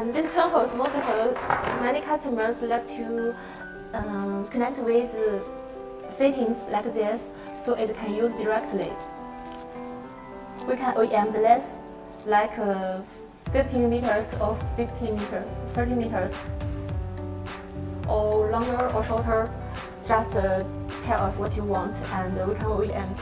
And this tool is multiple. Many customers like to um, connect with fittings like this so it can use directly. We can OEM the length like uh, 15 meters or 15 meters, 30 meters, or longer or shorter. Just uh, tell us what you want and we can OEM.